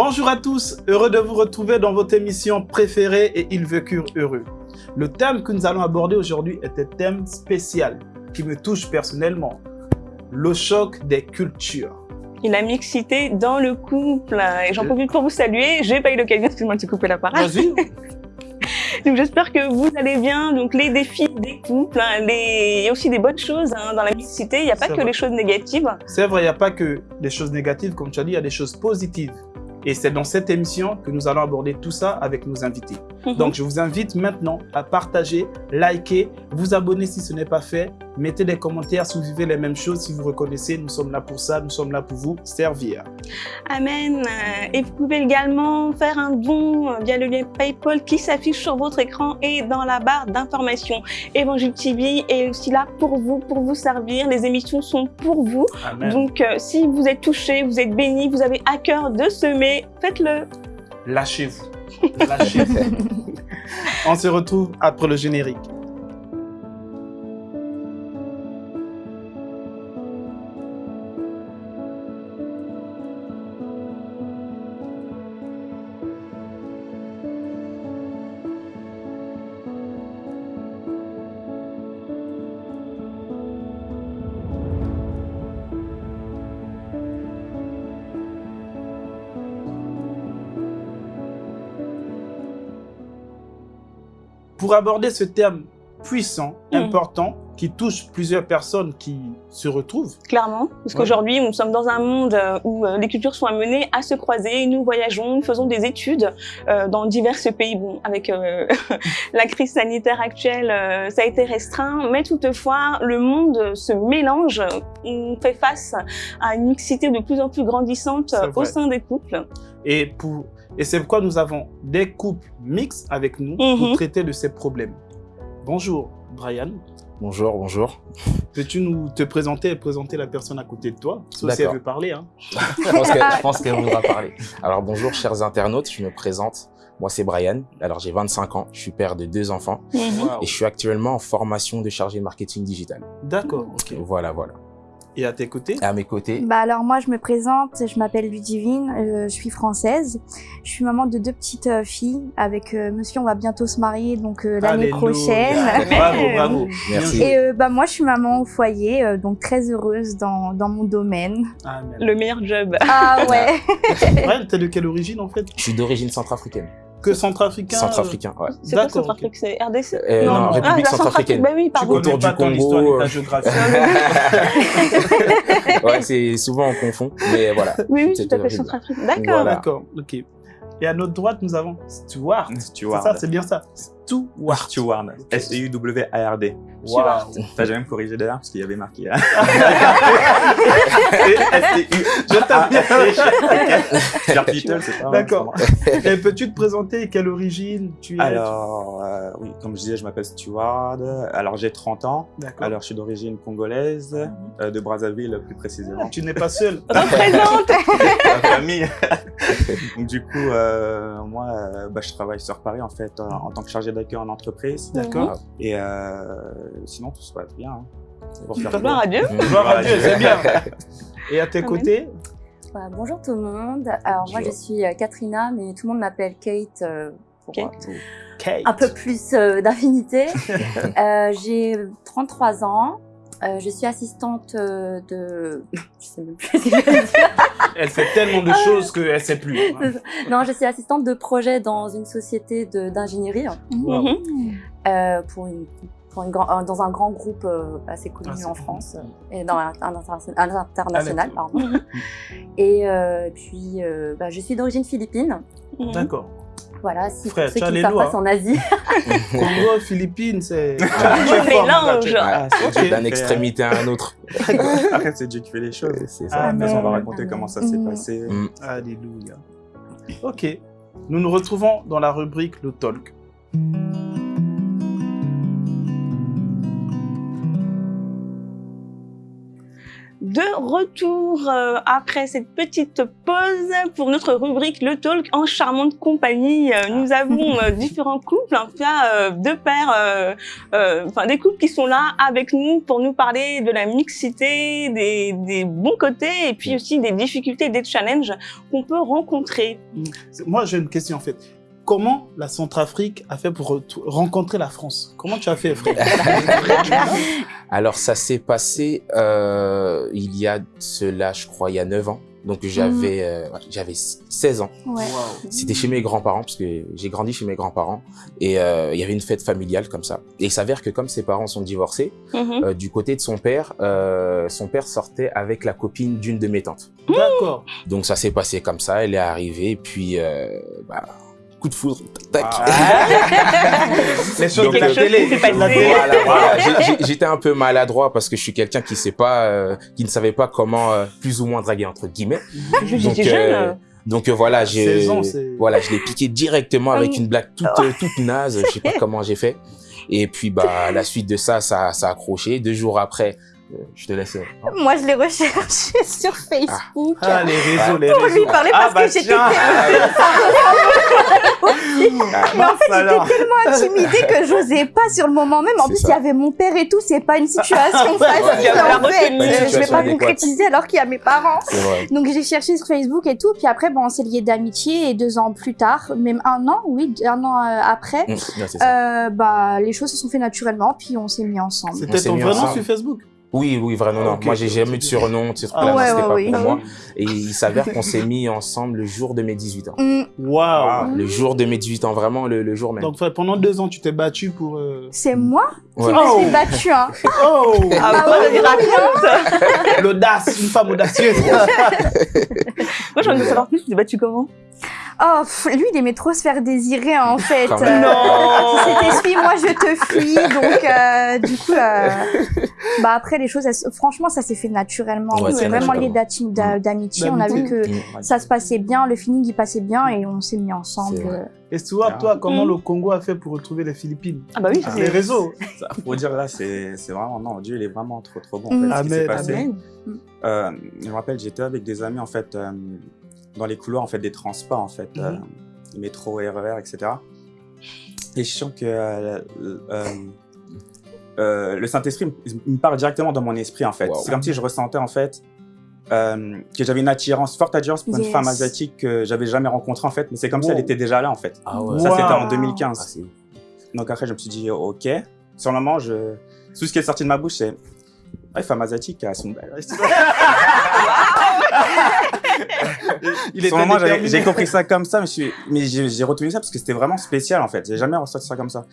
Bonjour à tous, heureux de vous retrouver dans votre émission préférée et Ils vécurent heureux. Le thème que nous allons aborder aujourd'hui est un thème spécial qui me touche personnellement, le choc des cultures. Et la mixité dans le couple. Et j'en profite pour vous saluer. J'ai pas eu l'occasion, excuse-moi de te couper la parole. Vas-y. Donc j'espère que vous allez bien. Donc les défis des couples, hein, les... il y a aussi des bonnes choses hein, dans la mixité. Il n'y a pas que vrai. les choses négatives. C'est vrai, il n'y a pas que des choses négatives, comme tu as dit, il y a des choses positives. Et c'est dans cette émission que nous allons aborder tout ça avec nos invités. Mhm. Donc, je vous invite maintenant à partager, liker, vous abonner si ce n'est pas fait, mettez des commentaires si vous vivez les mêmes choses, si vous reconnaissez, nous sommes là pour ça, nous sommes là pour vous servir. Amen. Euh, Et vous pouvez également faire un don via le lien PayPal qui s'affiche sur votre écran et dans la barre d'information. Évangile TV est aussi là pour vous, pour vous servir. Les émissions sont pour vous. Amen. Donc, euh, si vous êtes touché, vous êtes béni, vous avez à cœur de semer, faites-le. Lâchez-vous. Lâchez-vous. On se retrouve après le générique. Pour aborder ce thème puissant, Mhm. important, qui touche plusieurs personnes qui se retrouvent, Clairement, parce Ouais. qu'aujourd'hui, nous sommes dans un monde euh, où euh, les cultures sont amenées à se croiser. Nous voyageons, nous faisons des études euh, dans divers pays. Bon, avec la crise sanitaire actuelle, ça a été restreint, mais toutefois, le monde se mélange. On fait face à une mixité de plus en plus grandissante au sein des couples. Et, pour... et c'est pourquoi nous avons des couples mixtes avec nous pour Mhm. traiter de ces problèmes. Bonjour, Brian. Bonjour, bonjour. Peux-tu nous te présenter et présenter la personne à côté de toi? Sauf si elle veut parler. Hein. Je pense qu'elle voudra parler. Alors bonjour chers internautes, je me présente. Moi c'est Brian, alors j'ai 25 ans, je suis père de deux enfants Wow. et je suis actuellement en formation de chargé de marketing digital. D'accord, ok. Voilà, voilà. Et à tes côtés? À mes côtés, Bah alors moi je me présente, je m'appelle Ludivine, euh, je suis française, je suis maman de deux petites euh, filles avec euh, monsieur on va bientôt se marier donc euh, l'année prochaine. Bravo, bravo. Merci. Et euh, bah moi je suis maman au foyer euh, donc très heureuse dans, dans mon domaine. Amen. Le meilleur job. Ah ouais. Brian, t'es de quelle origine en fait? Je suis d'origine centrafricaine. Que centrafricain euh, Centrafricain, ouais. C'est quoi D'accord, Centrafrique C'est RDC Euh, non, République la centrafricaine. Bah oui, Tu pardon. Autour connais pas du ton Congo, histoire et ta euh. géographie. ouais, c'est souvent on confond, mais voilà. Oui, oui, tout à fait. Centrafrique. D'accord. Voilà. D'accord, ok. Et à notre droite, nous avons Stuart. C'est Steward. ça, c'est bien ça. Stuart. Steward. S-T-U-W-A-R-D. Wow. T'as jamais corrigé d'ailleurs parce qu'il y avait marqué. hein. S-T-U. Je t'aime Pierre Beatles, c'est pas. D'accord. Et peux-tu te présenter? Quelle origine tu es? Alors, euh, oui, comme je disais, je m'appelle Steward. Alors, j'ai 30 ans. D'accord. Alors, je suis d'origine congolaise, euh, de Brazzaville plus précisément. Tu n'es pas seul. Représente La famille. Donc, du coup, euh, moi, bah, je travaille sur Paris en fait en, en tant que chargé d'accueil en entreprise. D'accord. Et euh, sinon, tout se passe bien. hein. Pour faire Gloire à Dieu. Gloire à Dieu, c'est bien. Et à tes Amen. côtés Voilà, bonjour tout le monde. Alors moi je suis euh, Katrina, mais tout le monde m'appelle Kate euh, pour Kate. euh, Kate. un peu plus euh, d'affinité. Euh, J'ai 33 ans. Euh, je suis assistante euh, de... Je sais même plus ce que je veux dire. Elle fait tellement de choses qu'elle ne sait plus. hein. Non, je suis assistante de projet dans une société d'ingénierie Wow. Mhm. euh, pour une, pour une grand- euh, dans un grand groupe euh, assez connu Ah, en. France euh, et dans un, un un international. Ah, pardon. Mhm. Et euh, puis, euh, bah, je suis d'origine philippine. Mhm. D'accord. Voilà, si Frère, pour ceux qui ne en Asie. Congo, Philippines, c'est. Mélange. Ah, c'est Ok. Dieu qui D'un fait- extrémité à un autre. Après, c'est Dieu qui fait les choses. C'est Ah, ça. mais on va Amen. raconter comment ça s'est passé. Mm. Alléluia. Ok. Nous nous retrouvons dans la rubrique Le Talk. De retour euh, après cette petite pause pour notre rubrique Le Talk en charmante compagnie. Euh, nous avons euh, différents couples, euh, deux pères, euh, enfin des couples qui sont là avec nous pour nous parler de la mixité, des, des bons côtés et puis aussi des difficultés, des challenges qu'on peut rencontrer. Moi, j'ai une question en fait. Comment la Centrafrique a fait pour rencontrer la France? Comment tu as fait, frère? Alors, ça s'est passé euh, il y a cela, je crois, il y a 9 ans. Donc, j'avais euh, j'avais 16 ans. Ouais. C'était chez mes grands-parents, parce que j'ai grandi chez mes grands-parents. Et euh, il y avait une fête familiale comme ça. Et il s'avère que comme ses parents sont divorcés, Mhm. euh, du côté de son père, euh, son père sortait avec la copine d'une de mes tantes. D'accord. Donc, ça s'est passé comme ça. Elle est arrivée, et puis... Euh, bah, coup de foudre, tac, tac. Les choses Donc, de la euh, télé. Voilà, voilà. J'étais un peu maladroit parce que je suis quelqu'un qui sait pas, euh, qui ne savait pas comment euh, plus ou moins draguer entre guillemets. Donc, euh, euh, voilà, j'ai, 16 ans, c'est- voilà, je l'ai piqué directement avec une blague toute, euh, toute naze. Je sais pas comment j'ai fait. Et puis bah à la suite de ça, ça, ça a accroché. Deux jours après, je te laisse. Moi, je l'ai recherché sur Facebook. Ah, les réseaux, les Pour réseaux. lui parler parce bah que j'étais tiens. Mais en fait, alors. j'étais tellement intimidée que j'osais pas sur le moment même. En plus, il y avait mon père et tout. C'est pas une situation facile, en fait. Je vais pas concrétiser alors qu'il y a mes parents. Donc, j'ai cherché sur Facebook et tout. Puis après, bon, on s'est liés d'amitié. Et deux ans plus tard, même un an, oui, un an euh, après, ça. euh, bah, les choses se sont fait naturellement. Puis on s'est mis ensemble. C'était ton vrai nom sur Facebook? Oui, oui, vraiment non. Moi, j'ai jamais eu de surnom. Tu sais, Ah, ouais, c'était ouais, pas oui. pour moi. Et il s'avère qu'on s'est mis ensemble le jour de mes 18 ans. Hum, Waouh Le jour de mes 18 ans, vraiment le, le jour même. Donc pendant deux ans, tu t'es battu pour... euh, C'est moi qui Ouais. me Oh. suis battue. Hein. Oh Ah, Ah ouais. L'audace, une femme audacieuse Moi, j'ai envie de savoir plus. Tu t'es battu comment? Oh, pff, lui, il aimait trop se faire désirer, en fait. Quand même. Non. C'était suis-moi, je te fuis. Donc, euh, du coup, euh, bah après, les choses, elles franchement, ça s'est fait naturellement. Ouais, c'est vraiment lié d'a- d'amitié. On a vu que Hum. ça se passait bien, le feeling, il passait bien et on s'est mis ensemble. Vrai. Et Stuart, toi, comment Mm. le Congo a fait pour retrouver les Philippines? Ah bah oui, ça, Les réseaux Ça, faut dire là, c'est vraiment non, Dieu il est vraiment trop trop bon. Mm. En fait, ce qui s'est Amen, passé. Amen. Euh, je me rappelle, j'étais avec des amis en fait euh, dans les couloirs en fait des transports en fait, euh, métro, RER, etc. Et je sens que euh, euh, euh, le Saint-Esprit me- parle directement dans mon esprit en fait. Wow. C'est comme si je ressentais en fait euh, que j'avais une attirance, forte attirance pour une femme asiatique que j'avais jamais rencontrée en fait, mais c'est comme si elle était déjà là en fait. Ah ouais. Ça c'était en Wow. 2015. Ah, Donc après, je me suis dit, ok. Sur le moment, je... tout ce qui est sorti de ma bouche, c'est. Ah, les femmes asiatiques, elles sont belles. Il Sur le moment, j'avais- déterminé. j'ai compris ça comme ça, mais j'ai retenu ça parce que c'était vraiment spécial en fait. J'ai jamais ressenti ça comme ça.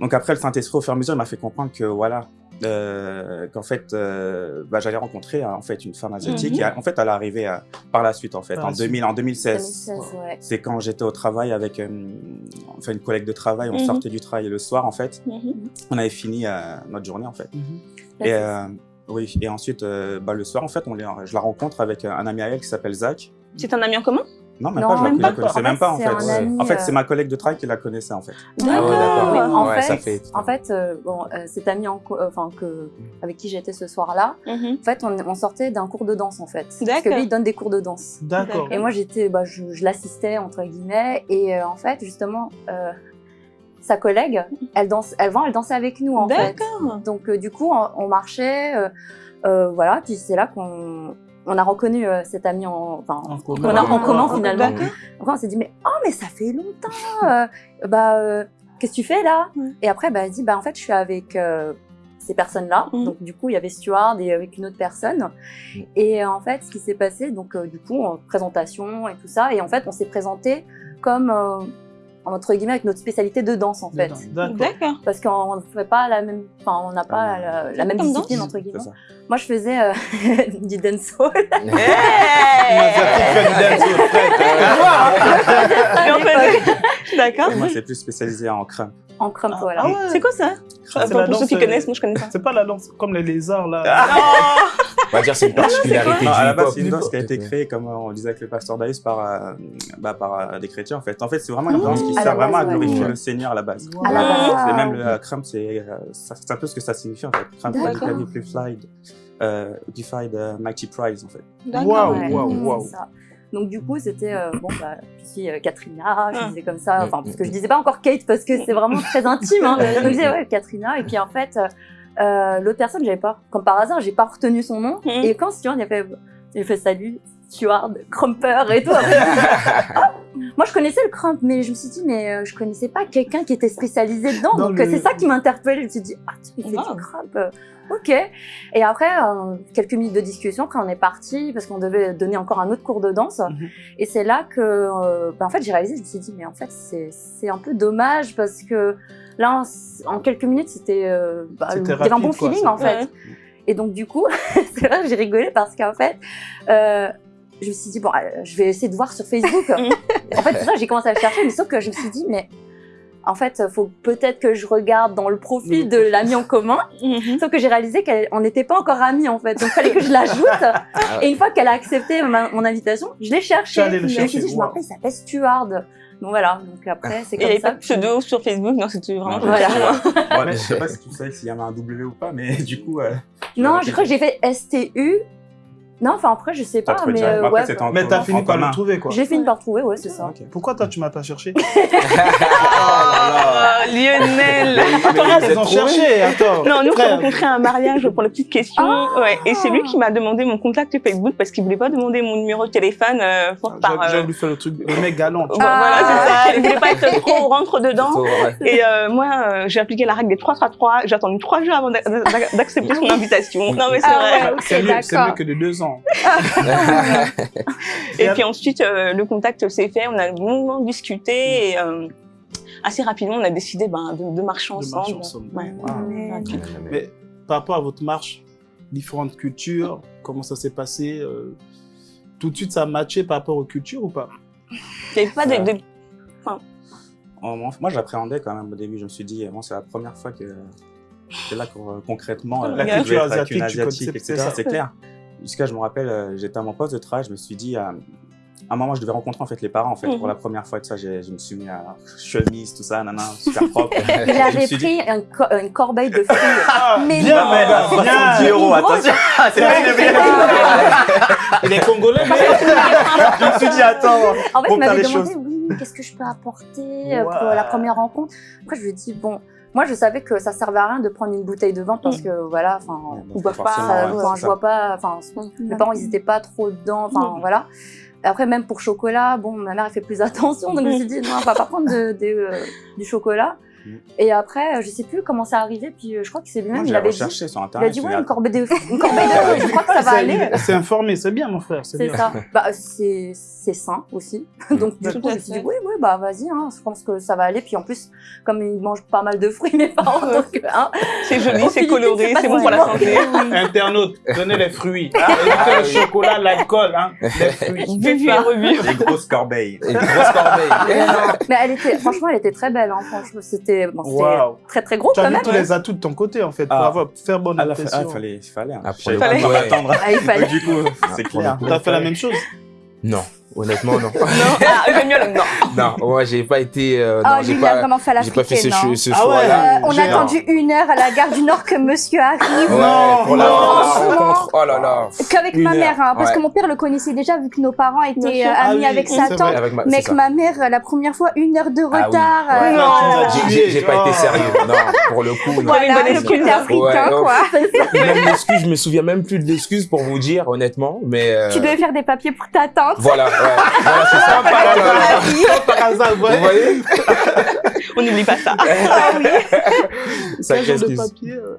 Donc après, le Saint-Esprit, au fur et à mesure, il m'a fait comprendre que voilà, euh, qu'en fait, euh, bah, j'allais rencontrer euh, en fait une femme asiatique. Mhm. Et en fait, elle est arrivée euh, par la suite en fait, Par en, la suite. 2000, en 2016. 2016, ouais. C'est quand j'étais au travail avec euh, enfin, une collègue de travail, on Mhm. sortait du travail le soir en fait. Mhm. On avait fini euh, notre journée en fait. Et, oui, et ensuite, euh, bah, le soir, en fait, on les- je la rencontre avec un ami à elle qui s'appelle Zach. C'est un ami en commun? Non, même Non, pas, je même la pas. connaissais En même fait, pas, en fait. Ouais. En fait, euh, c'est ma collègue de travail qui la connaissait, en fait. Ah ouais, d'accord. En Ouais, fait, en fait, euh, bon, euh, cet ami en euh, enfin, que, avec qui j'étais ce soir-là, Mhm. en fait, on, on sortait d'un cours de danse, en fait. Parce que D'accord. lui, il donne des cours de danse. D'accord. Et moi, j'étais, bah, je, je l'assistais, entre guillemets, et euh, en fait, justement, euh, sa collègue, elle danse, elle, vend, elle dansait avec nous, en fait. D'accord. Donc, euh, du coup, on, on marchait, euh, euh, voilà, puis c'est là qu'on on a reconnu euh, cet ami en, enfin, En qu'on commun. a en commun, finalement. Après, on s'est dit, mais oh, mais ça fait longtemps. euh, bah, euh, qu'est-ce que tu fais là? Ouais. Et après, bah, elle dit, bah, en fait, je suis avec euh, ces personnes-là. Mhm. Donc, du coup, il y avait Stuart et avec une autre personne. Mhm. Et euh, en fait, ce qui s'est passé, donc, euh, du coup, en présentation et tout ça. Et en fait, on s'est présenté comme, euh, entre guillemets, avec notre spécialité de danse, en fait. D'accord. Parce qu'on ne fait pas la même, enfin, on n'a pas la, la même discipline, danse entre guillemets. Moi, je faisais euh, du dancehall. Et on fait- D'accord. Moi, c'est plus spécialisé en crump. en crump, Ah, voilà. ah ouais. C'est quoi ça? Ah, c'est Pour ceux qui euh, connaissent, moi je connais pas. C'est pas la danse comme les lézards là. On va dire c'est une particularité Non, à la base, c'est une danse qui a été créée, comme on disait avec le pasteur Daïs, par, euh, bah, par euh, des chrétiens, en fait. En fait, c'est vraiment une danse qui sert vraiment à glorifier Ouais. le Seigneur à la base. À la base. Et même le euh, crump, c'est euh, ça- c'est un peu ce que ça signifie, en fait. Crump, D'accord. c'est la vie plus slide. euh, Defied euh, Mighty Prize en fait. Waouh, waouh, c'est waouh. Donc du coup, c'était euh, bon bah je suis euh, Katrina, je Ah. disais comme ça, enfin parce que je disais pas encore Kate parce que c'est vraiment très intime. Hein. Donc je disais ouais Katrina et puis en fait euh, l'autre personne j'avais pas, comme par hasard j'ai pas retenu son nom Mm. et quand Stuart il a fait, il a fait salut Stuart, Crumper et tout. Après, ah, moi je connaissais le Crump mais je me suis dit mais je connaissais pas quelqu'un qui était spécialisé dedans Dans donc le- c'est ça qui m'a interpellée. Je me suis dit ah tu fais Wow. du Crump. Ok. Et après, euh, quelques minutes de discussion, après on est parti parce qu'on devait donner encore un autre cours de danse. Mhm. Et c'est là que, euh, bah, en fait, j'ai réalisé, je me suis dit, mais en fait, c'est un peu dommage parce que là, en, en quelques minutes, c'était, euh, bah, un bon quoi, feeling en fait. Ouais. Et donc du coup, c'est vrai que j'ai rigolé parce qu'en fait, euh, je me suis dit bon, je vais essayer de voir sur Facebook. en fait, c'est ça, j'ai commencé à chercher, mais sauf que je me suis dit mais en fait, faut peut-être que je regarde dans le profil de l'ami en commun. Mhm. Sauf que j'ai réalisé qu'on n'était pas encore amis en fait, donc il fallait que je l'ajoute. Et une fois qu'elle a accepté ma- mon invitation, je l'ai cherché. Je me suis dit, je me rappelle, il s'appelle Stuart. Donc voilà, donc après c'est Et il n'y comme avait ça. pas de pseudo sur Facebook, non, c'était vraiment Non, comme Voilà. ça. Ouais, je sais pas si tu savais s'il y avait un W ou pas, mais du coup. euh, Non, je crois que j'ai fait STU. Non, enfin après je sais pas, mais euh, ouais. Mais t'as fini par le trouver, quoi. J'ai fini par trouver, ouais, c'est ça. Pourquoi toi, tu m'as pas cherché Ah, Lionel Attends, ils ont cherché, attends. Non, nous, on s'est rencontrés à un mariage pour la petite question. Ah. ouais. Et c'est lui qui m'a demandé mon contact Facebook parce qu'il voulait pas demander mon numéro de téléphone euh, pour par. J'ai euh, voulu faire le truc, le mec galant. tu Voilà, vois. Ah. c'est ça. Il voulait pas être trop rentre dedans. Et euh, moi, j'ai appliqué la règle des 3-3-3. J'ai attendu trois jours avant d'a- d'a- d'accepter son invitation. Non, mais c'est Ah vrai. ok, C'est mieux, que de deux ans. Et puis ensuite, euh, le contact s'est fait. On a longuement discuté et euh, assez rapidement, on a décidé ben, de, de marcher De ensemble. marcher ensemble. Ouais. Wow. Mais par rapport à votre marche, différentes cultures, comment ça s'est passé euh, Tout de suite, ça a matché par rapport aux cultures ou pas? Il n'y avait pas de, de- En- en- Moi, j'appréhendais quand même au début. Je me suis dit, bon, c'est la première fois que c'est là qu'on- concrètement, La culture asiatique, tu asiatique, etc. ça. C'est clair. Jusqu'à, je me rappelle, euh, j'étais à mon poste de travail, je me suis dit, euh, à un moment, je devais rencontrer en fait les parents en fait Mhm. pour la première fois. Tout ça, j'ai- je me suis mis à chemise, tout ça, nana, super propre. Il Je avait pris dit, une, co- une corbeille de fruits. Mais bien, non. mais là, 70 bien. euros, attention. C'est pas une Il est congolais, mais Je me suis dit, attends. En fait, Pour il faire m'avait les demandé, choses. oui, qu'est-ce que je peux apporter euh, pour la première rencontre? Après, je lui ai dit, bon, moi, je savais que ça servait à rien de prendre une bouteille de vin parce que, voilà, enfin, Ils boivent pas, enfin, c'est je vois pas, enfin, mes parents, ils étaient pas trop dedans, enfin, Mm. voilà. Après, même pour chocolat, bon, ma mère, elle fait plus attention, donc je me suis dit, non, on va pas prendre de, de, euh, du chocolat. Et après, euh, je sais plus comment ça arrivé, puis euh, je crois que c'est lui-même, il avait dit, sur il a internet. dit, ouais, une corbeille de, une corbeille de fruits, je crois que ça va aller. C'est informé, c'est bien, mon frère. C'est bien. ça. Bah, c'est c'est sain aussi. Donc, du coup, je me suis dit, oui, oui, bah, vas-y, hein, je pense que ça va aller. Puis en plus, comme ils mangent pas mal de fruits, mes parents, donc, hein, c'est joli, c'est coloré, c'est bon pour la santé. Internaute, donnez les fruits. Évitez Ah le chocolat, l'alcool, hein, les fruits. Vu et revu. Les grosses corbeilles. Mais elle était, franchement, elle était très belle, hein, franchement, c'était, bon, c'était Waouh. très très gros Tu quand as vu même. tous les atouts de ton côté, en fait, pour Ah. avoir, faire bonne Ah, là, fa- impression. ah, fallait, fallait. hein. Ah, pour pas coup, quoi ouais. m'attendre. Ah, il fallait. Du coup, c'est pour clair. T'as fait la même chose Non, honnêtement, non. Non, ah, mieux non. non, moi, j'ai pas été. euh, Ah, non, j'ai pas, vraiment fait j'ai pas fait ce, ce Ah ouais. choix-là. Euh, on a attendu une heure à la gare du Nord que monsieur arrive. Ouais, Non, pour la, non, la franchement. rencontre. Oh là là. Qu'avec ma mère, hein, parce ouais. que mon père le connaissait déjà vu que nos parents étaient euh, Ah amis oui, avec sa tante. Avec ma, Mais que ça. ma mère, la première fois, une heure de Ah oui. retard. Ouais, euh, non, as J'ai- pas été Oh. sérieux. Non, pour le coup, Voilà, le côté africain, Ouais, oh. quoi. Même l'excuse, je me souviens même plus de l'excuse pour vous dire, honnêtement. Mais euh, Tu devais faire des papiers pour ta tante. voilà, ouais. Voilà, c'est ça. Par hasard, par hasard, Vous voyez? On n'oublie pas ça. Ah oui. Genre de papier euh?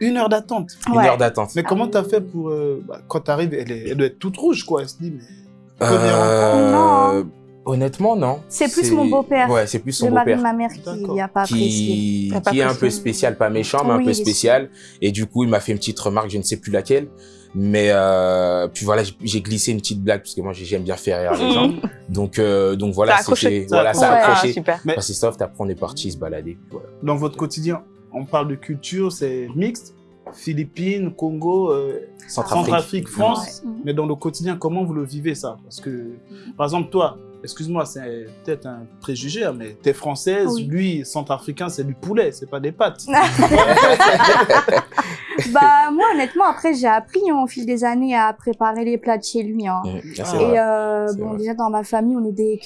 Une heure d'attente. Une heure d'attente. Mais comment t'as fait pour... euh, bah, quand t'arrives, elle, doit être toute rouge, quoi. Elle se dit, mais... Euh, Non. Honnêtement, non. C'est plus mon beau-père. Ouais, c'est plus son Le mari de beau-père. ma mère qui n'a pas apprécié. Qui, pas qui est un peu spécial, pas méchant, mais un peu spécial. Et du coup, il m'a fait une petite remarque, je ne sais plus laquelle. Mais euh, puis voilà, j'ai- glissé une petite blague parce que moi j'aime bien faire rire les gens. Mhm. Donc euh, donc voilà, Ça a accroché. c'était Ça a voilà, ça a accroché. Ah. Mais- Bah, c'est soft, après on est parti se balader. Voilà. Dans votre quotidien, on parle de culture, c'est mixte. Philippines, Congo, euh, Centrafrique. Centrafrique, France. Ouais. Mais dans le quotidien, comment vous le vivez ça? Parce que, par exemple, toi, excuse-moi, c'est peut-être un préjugé, hein, mais t'es française, Oui. lui, centrafricain, c'est du poulet, c'est pas des pâtes. Bah moi honnêtement, après, j'ai appris hein, au fil des années à préparer les plats de chez lui. Hein. C'est Ah. Et euh, C'est bon, vrai. déjà dans ma famille, on est des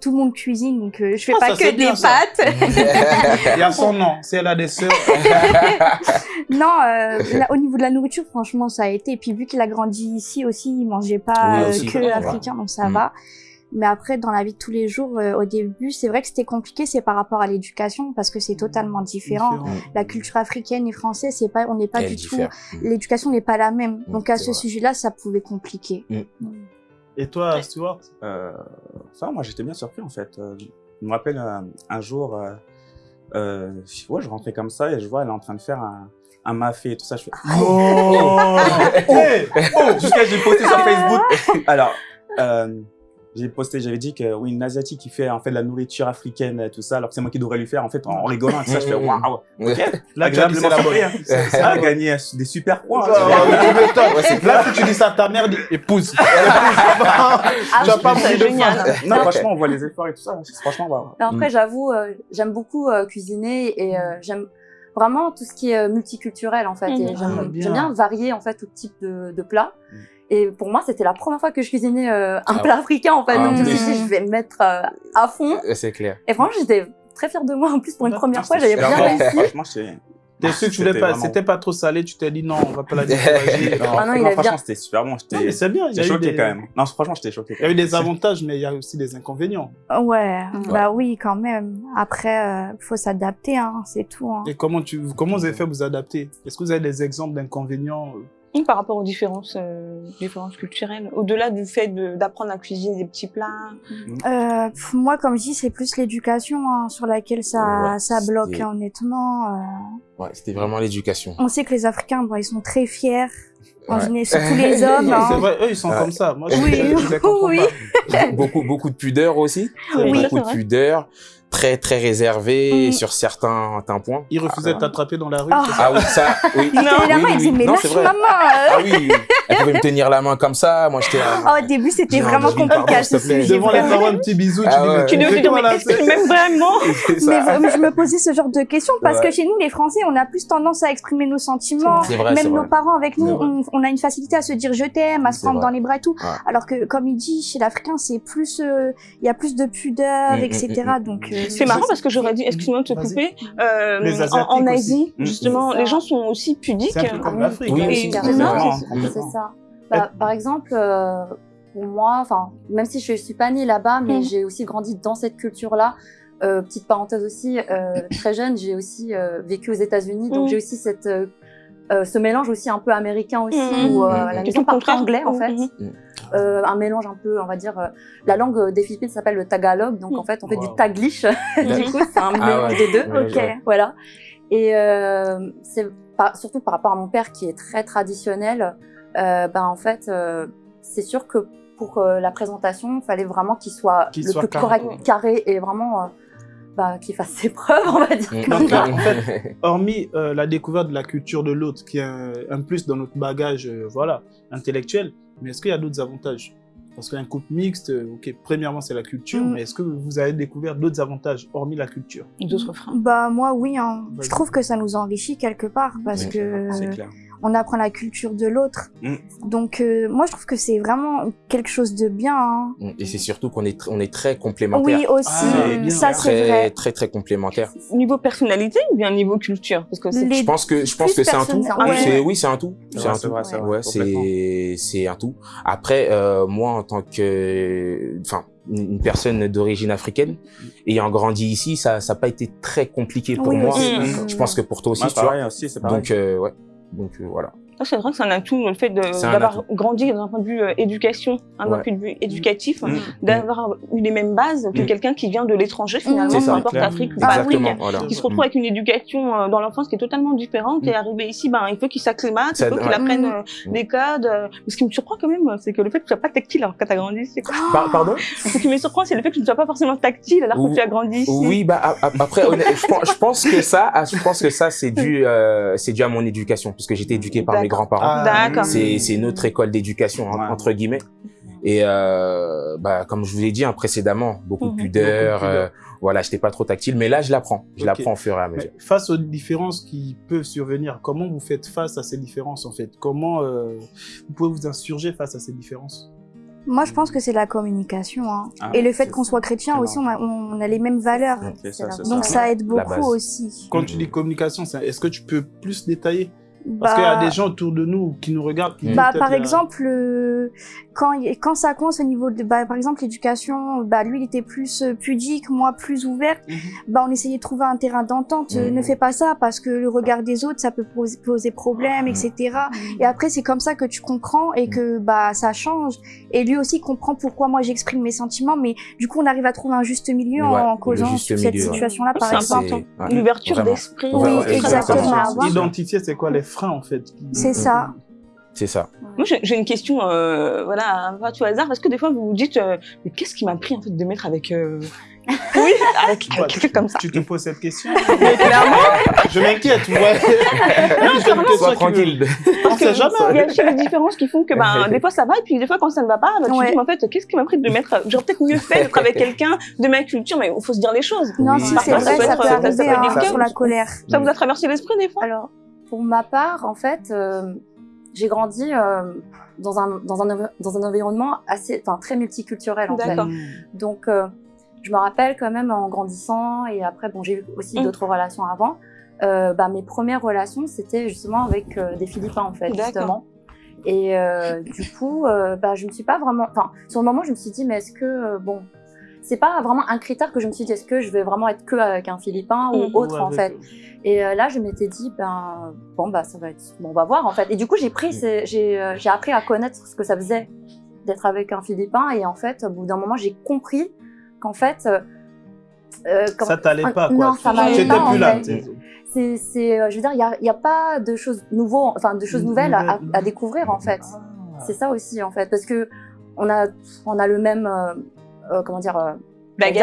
tout le monde cuisine, donc euh, je fais Ah, pas c'est que des pâtes. Il y a son nom. Si elle a des sœurs. non, euh, là, au niveau de la nourriture, franchement, ça a été. Et puis vu qu'il a grandi ici aussi, il mangeait pas Oui, euh, aussi. que africain, donc ça Mm. va. Mais après, dans la vie de tous les jours, euh, au début, c'est vrai que c'était compliqué, c'est par rapport à l'éducation, parce que c'est totalement différent. Différent. La culture africaine et française, c'est pas, on n'est pas Elle du diffère. tout. Mm. L'éducation n'est pas la même. Mm, Donc à ce sujet-là, ça pouvait compliquer. Et toi, Stuart? Euh, ça, moi, j'étais bien surpris, en fait. Euh, je me rappelle euh, un jour, euh, euh, je- ouais, je rentrais comme ça et je vois elle est en train de faire un, un mafé et tout ça. Je fais, Oh Hey oh, jusqu'à j'ai posté sur Facebook. Alors, euh, j'ai posté, j'avais dit que oui, une asiatique qui fait en fait de la nourriture africaine et tout ça, alors que c'est moi qui devrais lui faire en fait en rigolant et tout ça. Je fais waouh, Ouais. Là, dit c'est la bonne. bonne. Ça a gagné des super points. C'est Là, si tu dis ça à ta mère, épouse. Ah, Tu vas pas c'est génial. Non, franchement, on voit les efforts et tout ça. Franchement, Après, j'avoue, euh, j'aime beaucoup euh, cuisiner et euh, j'aime vraiment tout ce qui est multiculturel en fait. Et Ah, j'aime bien. varier en fait tout type de, de plats. Et pour moi, c'était la première fois que je cuisinais euh, un Ah plat africain en fait. Ah, Donc je me suis dit, je vais me mettre euh, à fond. Ouais, C'est clair. Et franchement, j'étais très fière de moi en plus pour une première Ah, fois, j'avais bien réussi. Franchement, j'étais. T'es sûr que tu voulais C'était pas, vraiment- c'était pas trop salé, tu t'es dit non, on va pas la décourager. Non, Ah non, il non, est franchement, bien. c'était super bon. J'étais Non, mais c'est bien, il y j'étais a eu choqué des, quand même. Non, franchement, j'étais choqué. il y a eu des avantages, mais il y a aussi des inconvénients. Ouais, bah oui, quand même. Après, euh, faut s'adapter, hein, c'est tout. Hein. Et comment tu, comment vous avez fait vous adapter? Est-ce que vous avez des exemples d'inconvénients Par rapport aux différences, euh, différences culturelles, au-delà du fait de- d'apprendre à cuisiner des petits plats. Euh, moi, comme je dis, c'est plus l'éducation hein, sur laquelle ça, Ouais, ça bloque, hein, honnêtement. euh. Ouais, c'était vraiment l'éducation. on sait que les Africains, bon, ils sont très fiers, en Ouais. général, surtout les hommes. C'est hein. vrai, eux, ils sont comme ça. Moi, je, Oui, je, je les comprends oui. pas. beaucoup, beaucoup de pudeur aussi. Oui, beaucoup de vrai. pudeur. Très, très réservé Mm. sur certains, certains points. Ils refusaient Ah, de t'attraper dans la rue. Ah. c'est ça Ah oui, ça, oui. Ils tenaient la main, oui, ils disaient, oui. mais Non, lâche c'est vrai. ma main Ah oui, elle pouvait me tenir la main comme ça. Moi, j'étais. Ah, Au début, c'était Non, vraiment compliqué. Devant les parents, un petit bisou, tu Ah dis, ouais. Tu mais m'aimes vraiment Mais je me posais ce genre de questions parce Ouais. que chez nous, les Français, on a plus tendance à exprimer nos sentiments. C'est vrai, c'est Même nos parents avec nous, on, on a une facilité à se dire je t'aime, à se prendre vrai. dans les bras et tout. Ouais. Alors que, comme il dit, chez l'Africain, c'est plus, euh, il y a plus de pudeur, Mm, etc. mm, Donc, euh, C'est marrant parce que j'aurais dit, excuse-moi de te couper, euh, en. Asie, justement, les gens sont aussi pudiques. C'est comme oui. l'Afrique. Oui, hein. C'est ça. Bah, par exemple, euh, pour moi, enfin, même si je suis pas née là-bas, mais Mm. j'ai aussi grandi dans cette culture-là. Euh, petite parenthèse aussi, euh, très jeune, j'ai aussi euh, vécu aux États-Unis, donc Mm. j'ai aussi cette euh, ce mélange aussi un peu américain aussi, Mm. où euh, Mm. la maison le parle anglais en fait. Euh, un mélange un peu, on va dire, euh, la langue euh, des Philippines s'appelle le Tagalog, donc Mm. en fait on fait Wow. du Taglish, du coup c'est un Ah mélange ouais. des deux. Ouais, ok. ouais. Voilà. Et euh, c'est pas- surtout par rapport à mon père qui est très traditionnel, euh, ben en fait, euh, c'est sûr que pour euh, la présentation, il fallait vraiment qu'il soit le soit plus carré. correct, carré et vraiment euh, bah, qu'il fasse ses preuves, on va dire. Mm. Donc là, en fait, hormis euh, la découverte de la culture de l'autre, qui est un, un plus dans notre bagage euh, voilà, intellectuel, mais est-ce qu'il y a d'autres avantages? Parce qu'un couple mixte, euh, ok, premièrement, c'est la culture, Mm. mais est-ce que vous avez découvert d'autres avantages, hormis la culture? D'autres freins? bah, moi, oui, hein. Je trouve que ça nous enrichit quelque part parce Oui, que C'est clair. On apprend la culture de l'autre. Mm. Donc, euh, moi, je trouve que c'est vraiment quelque chose de bien. hein. Et c'est surtout qu'on est, on est très complémentaires. Oui, aussi. Ah, ça, c'est Très, vrai. très, très complémentaires. Niveau personnalité ou bien niveau culture? Parce que Les- Je pense que, je pense que c'est un tout. ouais. Oui, c'est un tout. C'est un tout. Ouais, c'est, c'est un tout. Après, euh, moi, en tant que, enfin, une personne d'origine africaine, ayant grandi ici, ça, ça n'a pas été très compliqué pour Oui, moi. aussi. Mm. Je pense que pour toi aussi, Moi, tu vois. pareil aussi, c'est pareil. Donc, euh, ouais. Donc, euh, voilà. Ah, c'est vrai que c'est un atout, le fait d'avoir grandi d'un point de vue euh, éducation, un Ouais. point de vue éducatif, Mm. d'avoir eu les mêmes bases que Mm. quelqu'un qui vient de l'étranger finalement, peu importe. Afrique ou pas Exactement. Afrique, Voilà. qui se retrouve avec une éducation euh, dans l'enfance qui est totalement différente et arrivé ici, ben, il faut qu'il s'acclimate, il faut qu'il apprenne Mm. euh, des codes. Mais ce qui me surprend quand même, c'est que le fait que tu sois pas tactile alors que tu as grandi ici. quoi? Par- pardon? Ce qui me surprend, c'est le fait que tu ne sois pas forcément tactile alors que tu as grandi ici. Oui, bah après, honnêtement, je pense, je pense que ça, ah, je pense que ça, c'est dû, euh, c'est dû à mon éducation, parce que j'ai été éduqué par mes grands-parents. D'accord. C'est, c'est notre école d'éducation Ouais. entre guillemets. Et euh, bah, comme je vous l'ai dit hein, précédemment, beaucoup de Mhm. pudeur, Beaucoup de euh, Voilà, j'étais pas trop tactile, mais là, je l'apprends. Je Ok. l'apprends au fur et à mesure. Mais face aux différences qui peuvent survenir, comment vous faites face à ces différences en fait? Comment euh, vous pouvez vous insurger face à ces différences? Moi, je pense que c'est la communication. hein. Ah, Et le fait qu'on soit chrétien aussi, on a, on a les mêmes valeurs. Ça, Donc ça. ça aide beaucoup aussi. Quand tu dis communication, est-ce que tu peux plus détailler? Parce qu'il y Bah, a des gens autour de nous qui nous regardent. Qui Bah, peut-être par exemple, euh, quand, quand ça coince au niveau de, bah, par exemple, l'éducation, bah, lui, il était plus euh, pudique, moi, plus ouverte, Mhm. bah, on essayait de trouver un terrain d'entente. Euh, Mhm. Ne fais pas ça parce que le regard des autres, ça peut poser, poser problème, etc. Et après, c'est comme ça que tu comprends et que, bah, ça change. Et lui aussi comprend pourquoi moi j'exprime mes sentiments, mais du coup, on arrive à trouver un juste milieu Ouais, en causant sur cette situation-là, par C'est exemple. L'ouverture d'esprit. Oui, exactement. Identifier, c'est quoi les freins en fait qui- C'est ça. C'est ça. Moi, j'ai une question, euh, voilà, un peu à tout hasard, parce que des fois, vous vous dites, euh, mais qu'est-ce qui m'a pris, en fait, de mettre avec, euh... oui, avec, Quoi, avec quelqu'un comme ça? Tu te poses cette question Mais clairement, Je m'inquiète, tu vois. J'ai une question Sois qui- tranquille. On sait jamais. il y a aussi des différences qui font que, ben, des fois, ça va, et puis des fois, quand ça ne va pas, ben, tu Ouais. te dis, mais en fait, qu'est-ce qui m'a pris de mettre, j'aurais peut-être mieux fait d'être avec quelqu'un de ma culture, mais il faut se dire les choses. Non, Oui. si c'est ça vrai, peut ça peut ça arriver peut être hein, sur la colère. Ça vous a traversé l'esprit, des fois? Alors, pour ma part, en fait, euh, j'ai grandi euh, dans, un, dans, un, dans un environnement assez, très multiculturel, en fait. Donc, euh, je me rappelle quand même en grandissant, et après, bon, j'ai eu aussi Mm. d'autres relations avant. Bah, mes premières relations, c'était justement avec des Philippins, en fait, justement. Et du coup, bah, je me suis pas vraiment. Enfin, sur le moment, je me suis dit, mais est-ce que. bon. C'est pas vraiment un critère que je me suis dit, est-ce que je vais vraiment être que avec un Philippin ou Mm. autre, Ouais, en fait. Et euh, là, je m'étais dit, ben, bon, bah, ça va être, bon, on va voir, en fait. Et du coup, j'ai pris, ces- j'ai, euh, appris à connaître ce que ça faisait d'être avec un Philippin. Et en fait, au bout d'un moment, j'ai compris qu'en fait, euh, euh, quand- Ça t'allait pas, quoi. Non, ça m'allait pas, plus là. c'est, c'est, je veux dire, il y a, y a pas de choses nouveaux, enfin, de choses nouvelles à découvrir, en fait. Ah. C'est ça aussi, en fait, parce que on a, on a le même, euh, comment dire, euh,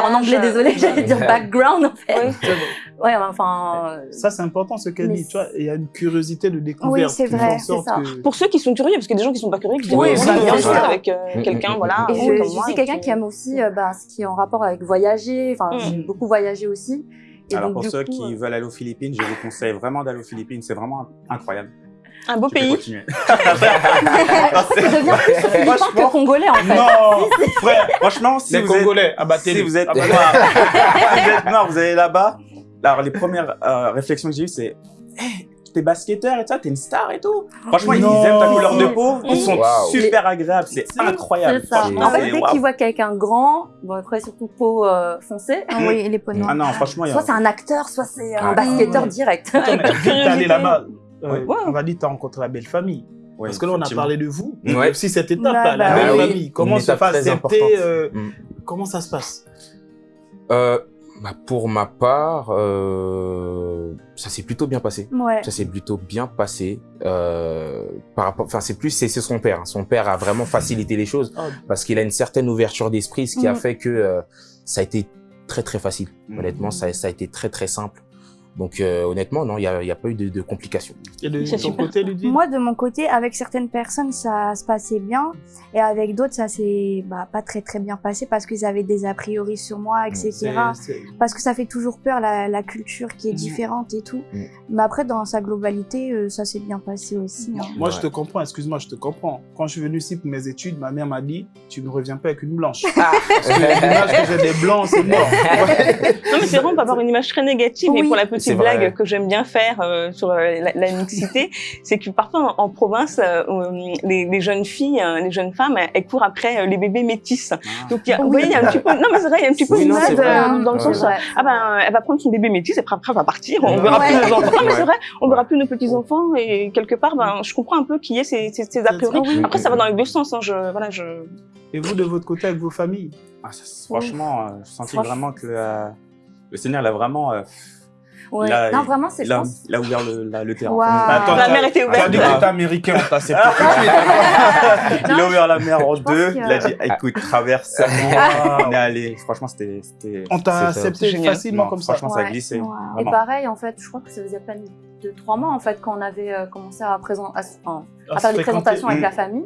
en anglais, désolé, j'allais dire background, en fait. Oui. C'est bon. Ouais, enfin, euh, Ça, c'est important ce qu'elle dit. Tu vois, il y a une curiosité de découverte. Oui, c'est vrai, c'est ça. que- Pour ceux qui sont curieux, parce qu'il y a des gens qui sont pas curieux, qui disent, Oui, oui, ça, bien c'est sûr, avec euh, Mm, quelqu'un, mm, voilà. Et je, comme je moi, suis quelqu'un qui aime aussi euh, bah, ce qui est en rapport avec voyager. Enfin, Mm. j'ai beaucoup voyagé aussi. Et Alors donc, pour ceux coup, qui euh, veulent aller aux Philippines, je vous conseille vraiment d'aller aux Philippines. C'est vraiment incroyable. Un beau pays. devient plus philippin que congolais en fait. Non, frère, franchement, si Les vous êtes, Congolais, abattez si vous êtes noir, si vous êtes noir, vous allez là-bas. Alors les premières euh, réflexions que j'ai eues, c'est hey, t'es basketteur et ça, t'es une star et tout. Franchement, ils aiment ta couleur de peau, ils sont super agréables, c'est incroyable. C'est ça. En fait, c'est dès waouh. qu'ils voient quelqu'un grand, bon après surtout peau euh, foncée, Ah oui, les peaux noires. Ah non, franchement, il y a... soit c'est un acteur, soit c'est un Ouais. basketteur direct. T'es allé là-bas, euh, Ouais. on va dire que t'as rencontré la belle famille. Ouais, Parce que là, on a parlé de vous. mais Ouais. aussi cette étape-là, Ouais, la bah belle oui. famille. Comment Une se étape fait accepter euh, Mm. Comment ça se passe Euh, bah, pour ma part, euh, ça s'est plutôt bien passé. Ouais. Ça s'est plutôt bien passé. Euh, par rapport, enfin, c'est plus, c'est son père. hein. Son père a vraiment facilité les choses Ah, parce qu'il a une certaine ouverture d'esprit, ce qui a Mhm. fait que euh, ça a été très très facile. Honnêtement, ça, ça a été très très simple. Donc euh, honnêtement, non, il y a, pas eu de, de complications. Et de ton côté, Ludwig? Moi, de mon côté, avec certaines personnes, ça se passait bien. Et avec d'autres, ça s'est bah, pas très très bien passé parce qu'ils avaient des a priori sur moi, etc. Parce que ça fait toujours peur, la, la culture qui est Mhm. différente et tout. Mhm. Mais après, dans sa globalité, euh, ça s'est bien passé aussi. hein. Moi, Ouais. je te comprends, excuse-moi, je te comprends. Quand je suis venu ici pour mes études, ma mère m'a dit Tu ne reviens pas avec une blanche. Ah. Parce que l'image que j'ai des blancs, c'est mort. Ouais. Non, mais c'est vraiment pas avoir une image très négative. Et Oui. pour la petite vrai. blague que j'aime bien faire euh, sur euh, la, la mixité, c'est que parfois en, en province, euh, les, les jeunes filles, euh, les jeunes femmes, elles courent après euh, les bébés métis. Ah. Donc, il y a, vous voyez, il y a un petit peu, non mais c'est vrai, il y a un petit peu Oui, une non, mode c'est vrai. dans le Ouais. sens, ah ben, elle va prendre son bébé métis et après, elle va partir, on verra plus nos enfants. Non mais c'est vrai, on verra plus nos petits enfants et quelque part, ben, je comprends un peu qu'il y ait ces, ces, ces a priori. Après, ça va dans les deux sens. Hein, je, voilà, je. Et vous, de votre côté, avec vos familles? Ah, ça, franchement, euh, je sentis vraiment que euh, le Seigneur, il a vraiment, euh, Ouais. Non, vraiment, c'est je il, a, pense. il a ouvert le, la- le terrain. Attends, La t'as- mer était ouverte. dit que t'étais américain, on t'a accepté tout de suite. Il a ouvert la mer en deux. que- Il a dit, écoute, traverse. on est allé. Franchement, c'était, c'était, On t'a accepté génial. facilement non, comme ça. franchement, ça a Ouais. Et pareil, en fait, je crois que ça faisait à peine deux, trois mois, en fait, quand on avait euh, commencé à, présent, à, enfin, Ah, faire des présentations avec Mm. la famille.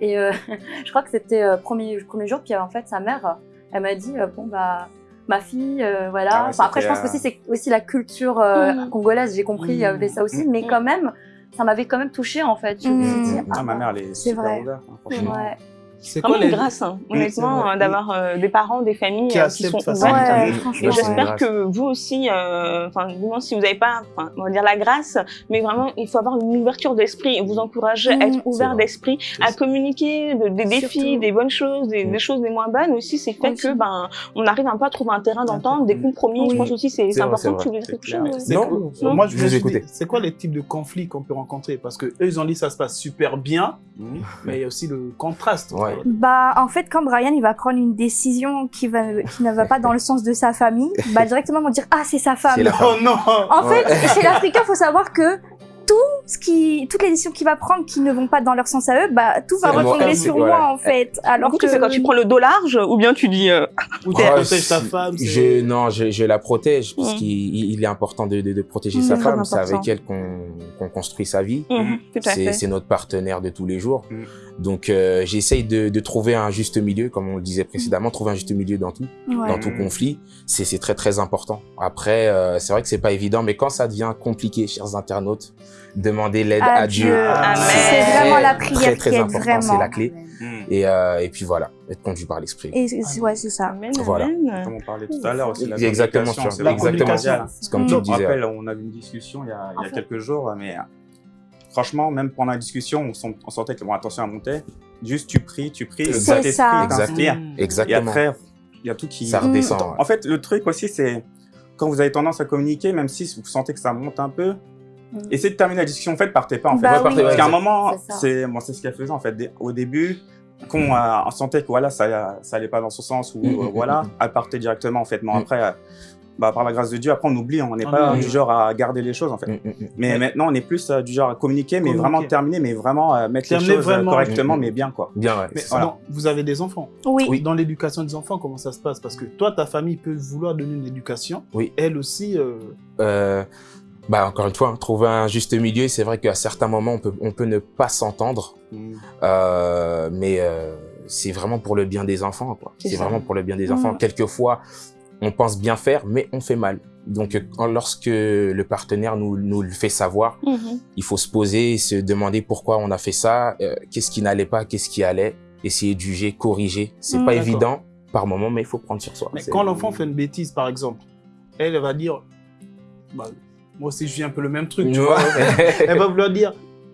Et euh, je crois que c'était euh, premier, premier jour, puis en fait, sa mère, elle m'a dit, euh, bon, bah, ma fille, euh, voilà. Ah ouais, enfin, après, je pense que aussi, c'est aussi la culture euh, Mhm. congolaise, j'ai compris, il y avait ça aussi, mais quand même, ça m'avait quand même touchée, en fait. Je me suis dit. Ah, ma mère, elle est C'est super vrai. ouverte, hein, franchement. ouais. C'est Vraiment les... une grâce, hein, honnêtement, euh, d'avoir euh, des parents, des familles Qui euh, qui sont ouvertes. Ouais, Mm. Et c'est une j'espère que vous aussi, euh, enfin, moins si vous n'avez pas, enfin, on va dire la grâce, mais vraiment, il faut avoir une ouverture d'esprit et vous encourager à Mhm. être ouvert d'esprit, à communiquer de- des défis, Surtout. des bonnes choses, des, des choses des moins bonnes aussi. C'est fait Aussi. que, ben, on arrive un peu à trouver un terrain d'entente, des compromis. Je Oui. pense aussi c'est important que tu quoi- non, Moi, je je vous écoutais. c'est quoi les types de conflits qu'on peut rencontrer? Parce que eux, ils ont dit ça se passe super bien, Mhm. mais il y a aussi le contraste. Ouais. Bah, en fait, quand Brian il va prendre une décision qui, va, qui ne va pas dans le sens de sa famille, bah directement vont dire ah c'est sa femme. La Oh non En Ouais. fait, chez l'Africain, faut savoir que tout ce qui, toutes les décisions qu'il va prendre qui ne vont pas dans leur sens à eux, bah tout va retomber sur voilà. moi en fait. Alors que tu fais quand tu prends le dos large ou bien tu dis. euh, Ou tu Ouais, protèges ta si- femme. Je, non, je, je la protège parce Mm. qu'il il est important de, de, de protéger Mm, sa femme. C'est avec elle qu'on construit sa vie. tout à C'est fait. c'est notre partenaire de tous les jours. Mm. Donc, euh, j'essaye de, de trouver un juste milieu, comme on le disait précédemment, trouver un juste milieu dans tout, Ouais. dans tout Mm. conflit. C'est c'est très très important. Après, euh, c'est vrai que c'est pas évident, mais quand ça devient compliqué, chers internautes, demandez l'aide À à, Dieu. Dieu. Amen. C'est très, vraiment la très, prière très qui aide important, vraiment. C'est la clé. Mhm. Et, euh, et puis voilà, être conduit par l'esprit. Et c'est- ouais, c'est ça. Amen, Voilà. amen. Comme on parlait tout à l'heure aussi, la Exactement, communication, c'est comme Mm. tu Je le me disais. rappelle, on avait une discussion il y a, il y a quelques jours, mais franchement, même pendant la discussion, on, sent- on sentait que bon, attention à monter. Juste tu pries, tu pries, le Saint-Esprit t'inspire. Mm. Et Exactement. après, il y a tout qui. Ça redescend. ouais. En fait, le truc aussi, c'est quand vous avez tendance à communiquer, même si vous sentez que ça monte un peu, Mm. essayez de terminer la discussion. En fait, partez pas. En fait. Bah Ouais, partez, oui. ouais, Parce qu'à un moment, C'est c'est ce qu'elle faisait en fait. Au début, quand on, euh, on sentait que voilà, ça, ça allait pas dans son sens ou euh, voilà, elle partait directement en fait. Mais Mm. après, euh, bah, par la grâce de Dieu, après on oublie, on n'est Ah, pas du genre à garder les choses en fait. Mm, mm, mm. Mais Ouais. maintenant, on est plus euh, du genre à communiquer, mais Communiquer. vraiment terminer, mais vraiment euh, mettre Terminer les choses euh, vraiment. correctement, Mm, mm. mais bien quoi. Bien, ouais. Mais non, vous avez des enfants. Oui. Oui. Dans l'éducation des enfants, comment ça se passe? Parce que toi, ta famille peut vouloir donner une éducation. Oui. Elle aussi. euh, Euh, bah encore une fois, hein, trouver un juste milieu. C'est vrai qu'à certains moments, on peut, on peut ne pas s'entendre, Mm. euh, mais euh, c'est vraiment pour le bien des enfants. quoi. C'est vraiment pour le bien des enfants. Quelquefois, on pense bien faire, mais on fait mal. Donc, euh, quand- lorsque le partenaire nous, nous le fait savoir, Mhm. il faut se poser et se demander pourquoi on a fait ça, euh, qu'est-ce qui n'allait pas, qu'est-ce qui allait, essayer de juger, corriger. C'est Mm. pas évident par moment, mais il faut prendre sur soi. Mais quand l'enfant fait une bêtise, par exemple, elle, elle va dire. bah, moi aussi, je vis un peu le même truc, tu Ouais. vois. elle va vouloir dire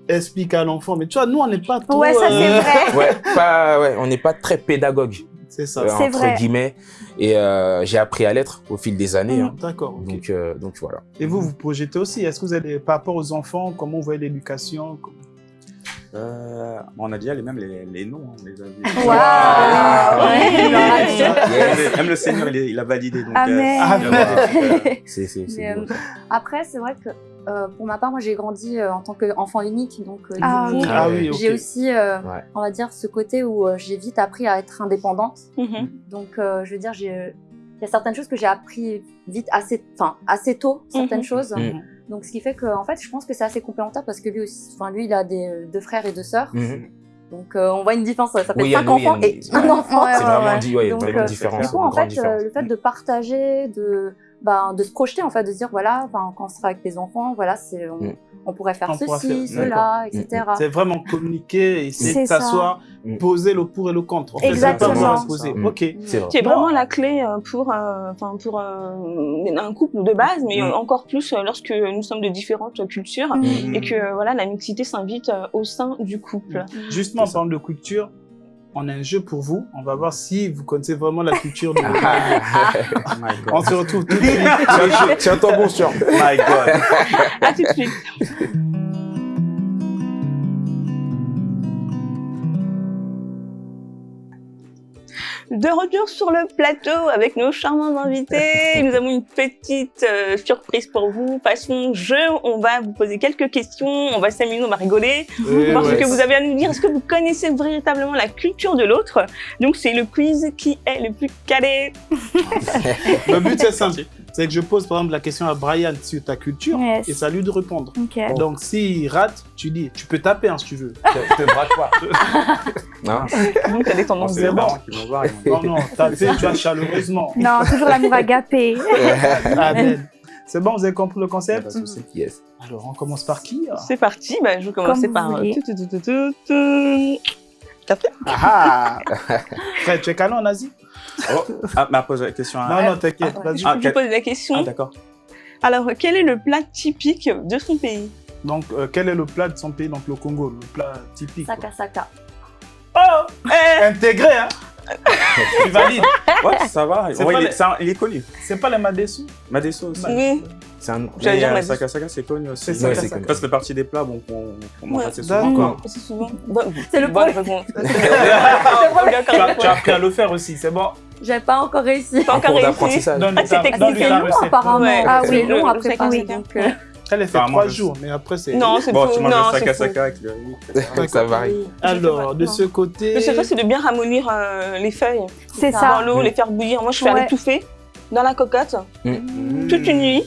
explique à l'enfant. Mais tu vois, nous, on n'est pas trop. Ouais, ça c'est euh, vrai. ouais, pas, ouais, on n'est pas très pédagogue. C'est ça. euh, entre vrai. guillemets. Et euh, j'ai appris à l'être au fil des années. Mm. hein. D'accord. Donc, euh, donc voilà. Et vous, vous projetez aussi. Est-ce que vous avez, par rapport aux enfants, comment vous voyez l'éducation? Euh, on a déjà les mêmes les, les noms, hein, on les a vus. Ouais. Même le Seigneur, il, a validé. Donc, Amen. après, c'est vrai que euh, pour ma part, moi j'ai grandi euh, en tant qu'enfant unique, donc euh, Ah du coup, oui. Ah oui, ok. j'ai aussi, euh, Ouais. on va dire, ce côté où euh, j'ai vite appris à être indépendante. Mhm. Donc, euh, je veux dire, il y a certaines choses que j'ai appris vite, assez, enfin, assez tôt, certaines Mhm. choses. Mhm. Donc, ce qui fait que, en fait, je pense que c'est assez complémentaire parce que lui aussi, enfin, lui, il a des deux frères et deux sœurs. Mhm. Donc, euh, on voit une différence. Ça fait Oui, cinq enfants et un enfant. C'est vraiment, dit, ouais, Donc, vraiment différence. Du coup, en fait, euh, différence. le fait de partager, de, ben, de se projeter, en fait, de se dire, voilà, ben, quand on sera avec les enfants, voilà, c'est, on, Mm. on pourrait faire On pourra ceci, faire- cela, etc. C'est vraiment communiquer, essayer de C'est ça. s'asseoir, Mm. poser le pour et le contre. En fait, pas poser. Mm. Ok. C'est vrai. vraiment la clé euh, pour, euh, enfin pour euh, un couple de base, mais Mm. encore plus euh, lorsque nous sommes de différentes cultures Mm. et que voilà la mixité s'invite au sein du couple. Justement, en parlant de culture, on a un jeu pour vous. On va voir si vous connaissez vraiment la culture de Oh my On se retrouve tout de suite. Tiens- Tiens-toi bon sûr. My God. À tout de suite. De retour sur le plateau avec nos charmants invités, nous avons une petite euh, surprise pour vous. Façon jeu, on va vous poser quelques questions, on va s'amuser, on va rigoler, Eh voir ce que vous avez à nous dire. Est-ce que vous connaissez véritablement la culture de l'autre? Donc c'est le quiz qui est le plus calé. Le but c'est simple. C'est que je pose par exemple la question à Brian sur ta culture Yes. et c'est à lui de répondre. Ok. Donc s'il rate, tu dis, tu peux taper hein, si tu veux. te, te braque pas. Non. Donc, t'as des Bon, tendances de vont- Non, non, taper, tu vois, chaleureusement. Non, toujours l'amour agapé. Amen. C'est bon, vous avez compris le concept? Yes. Alors, on commence par qui hein C'est parti, bah, je vais commencer Comme par... Ah Frère, tu es calé en Asie Oh, ah, mais pose la question à... Non, non, t'inquiète, Ah, vas-y. Ah, Je pose la question. Ah, d'accord. Alors, quel est le plat typique de son pays? Donc, euh, quel est le plat de son pays Donc, le Congo, le plat typique. quoi. Saka Saka. Oh Eh Intégré, hein Tu valides. Ouais, ça va. Ouais, il, les- est, un- il est connu. C'est pas les Madessou Madesso aussi. Oui. C'est un. J'allais dire euh. Saka Saka, c'est connu aussi. C'est. Ça, ça fait partie des plats bon, qu'on qu'on mange assez souvent. D'accord. quoi. C'est souvent. Bon, C'est le réponse. tu, as, appris à le faire aussi, c'est bon. J'ai pas encore réussi. Pas encore réussi. Ah, c'est ta- technique. donne-lui C'est ta long apparemment. Ah oui, le- long à préparer. Euh, Elle est fait trois jours, mais après, c'est. Non, c'est Bon, tu manges Non, le c'est Saka. Saka avec le. Ça varie. Alors, de ce côté. Le secret, c'est de bien ramollir euh, les feuilles C'est ça. dans l'eau, les faire bouillir. Moi, je fais étouffer dans la cocotte Mmh. toute une nuit.